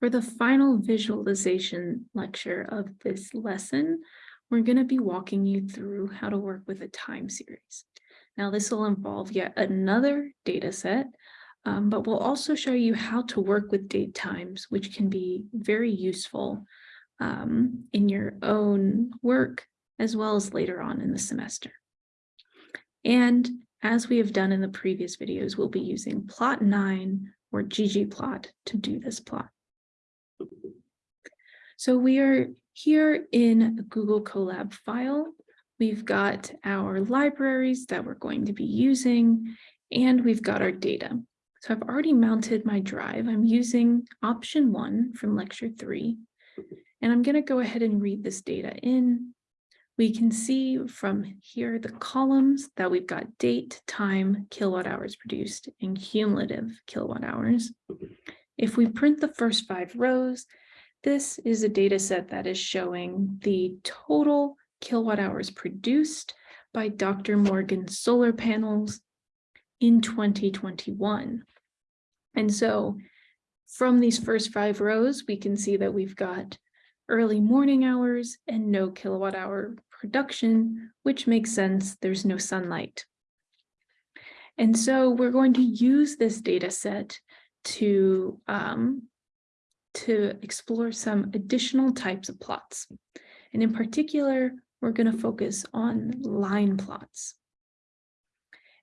For the final visualization lecture of this lesson, we're going to be walking you through how to work with a time series. Now, this will involve yet another data set, um, but we'll also show you how to work with date times, which can be very useful um, in your own work, as well as later on in the semester. And as we have done in the previous videos, we'll be using plotnine or ggplot to do this plot. So we are here in a Google Colab file. We've got our libraries that we're going to be using, and we've got our data. So I've already mounted my drive. I'm using option one from lecture three, and I'm going to go ahead and read this data in. We can see from here the columns that we've got date, time, kilowatt hours produced, and cumulative kilowatt hours. If we print the first five rows, this is a data set that is showing the total kilowatt hours produced by Dr. Morgan's solar panels in 2021. And so from these first five rows, we can see that we've got early morning hours and no kilowatt hour production, which makes sense. There's no sunlight. And so we're going to use this data set to, um, to explore some additional types of plots. And in particular, we're going to focus on line plots.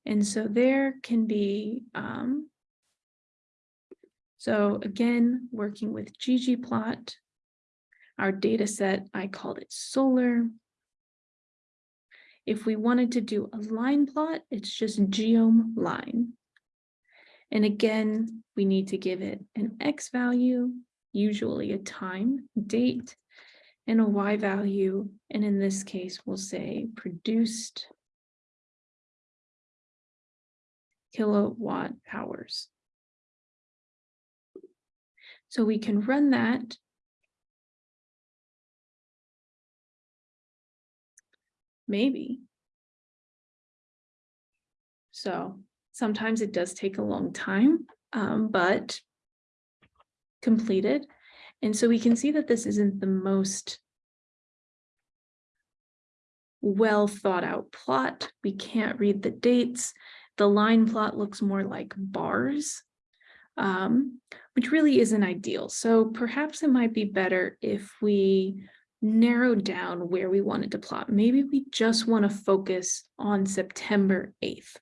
And so there can be, um, so again, working with ggplot, our data set, I called it solar. If we wanted to do a line plot, it's just geom line. And again, we need to give it an X value, usually a time, date, and a Y value. And in this case, we'll say produced kilowatt hours. So we can run that. Maybe. So sometimes it does take a long time, um, but completed. And so we can see that this isn't the most well thought out plot. We can't read the dates. The line plot looks more like bars, um, which really isn't ideal. So perhaps it might be better if we narrow down where we wanted to plot. Maybe we just want to focus on September 8th